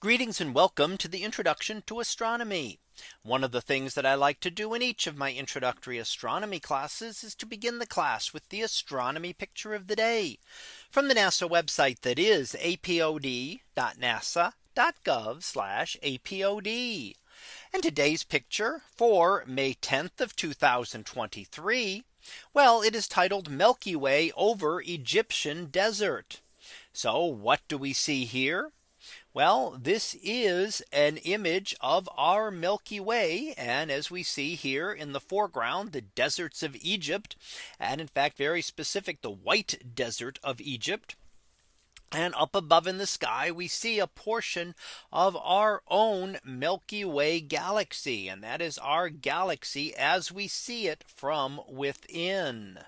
Greetings and welcome to the introduction to astronomy. One of the things that I like to do in each of my introductory astronomy classes is to begin the class with the astronomy picture of the day from the NASA website that is apod.nasa.gov apod. And today's picture for May 10th of 2023. Well, it is titled Milky Way over Egyptian desert. So what do we see here? Well, this is an image of our Milky Way. And as we see here in the foreground, the deserts of Egypt, and in fact, very specific, the white desert of Egypt. And up above in the sky, we see a portion of our own Milky Way galaxy. And that is our galaxy as we see it from within.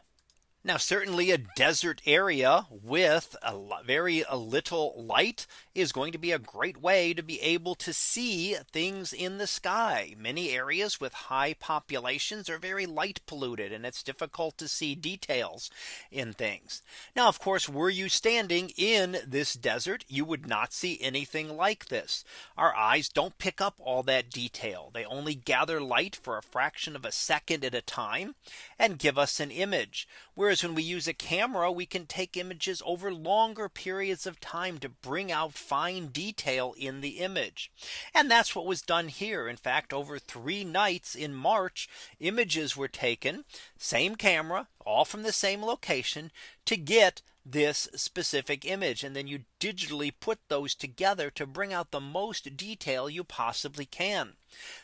Now certainly a desert area with a very a little light is going to be a great way to be able to see things in the sky. Many areas with high populations are very light polluted and it's difficult to see details in things. Now of course were you standing in this desert you would not see anything like this. Our eyes don't pick up all that detail. They only gather light for a fraction of a second at a time and give us an image. Whereas when we use a camera, we can take images over longer periods of time to bring out fine detail in the image. And that's what was done here. In fact, over three nights in March, images were taken, same camera, all from the same location to get this specific image and then you digitally put those together to bring out the most detail you possibly can.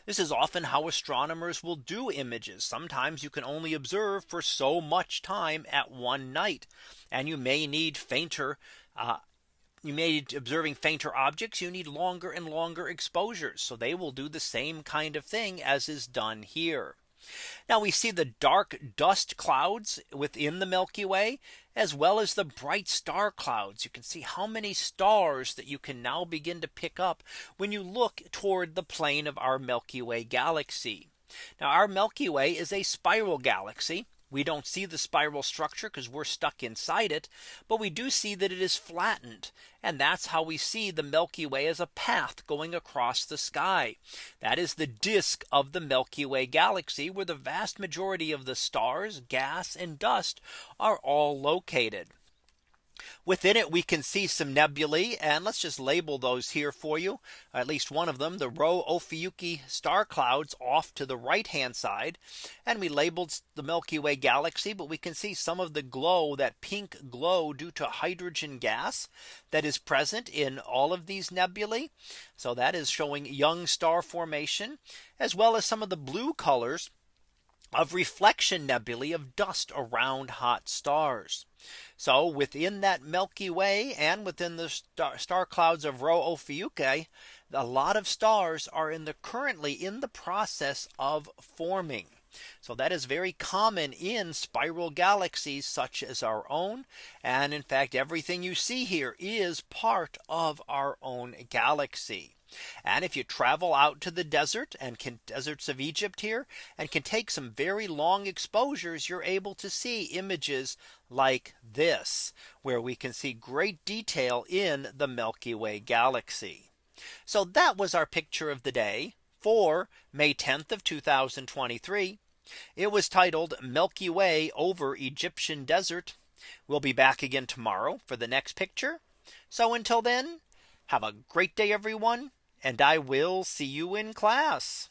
This is often how astronomers will do images. Sometimes you can only observe for so much time at one night and you may need fainter uh, you may need observing fainter objects you need longer and longer exposures so they will do the same kind of thing as is done here now we see the dark dust clouds within the Milky Way as well as the bright star clouds. You can see how many stars that you can now begin to pick up when you look toward the plane of our Milky Way galaxy. Now our Milky Way is a spiral galaxy. We don't see the spiral structure because we're stuck inside it. But we do see that it is flattened. And that's how we see the Milky Way as a path going across the sky. That is the disk of the Milky Way galaxy where the vast majority of the stars, gas and dust are all located. Within it we can see some nebulae and let's just label those here for you. At least one of them the Rho Ophiuchi star clouds off to the right hand side. And we labeled the Milky Way galaxy but we can see some of the glow that pink glow due to hydrogen gas that is present in all of these nebulae. So that is showing young star formation as well as some of the blue colors of reflection nebulae of dust around hot stars. So within that Milky Way and within the star, star clouds of Rho Ophiuchi, a lot of stars are in the currently in the process of forming. So that is very common in spiral galaxies such as our own. And in fact, everything you see here is part of our own galaxy. And if you travel out to the desert and can deserts of Egypt here and can take some very long exposures, you're able to see images like this, where we can see great detail in the Milky Way galaxy. So that was our picture of the day for May 10th of 2023. It was titled Milky Way over Egyptian desert. We'll be back again tomorrow for the next picture. So until then, have a great day, everyone and I will see you in class.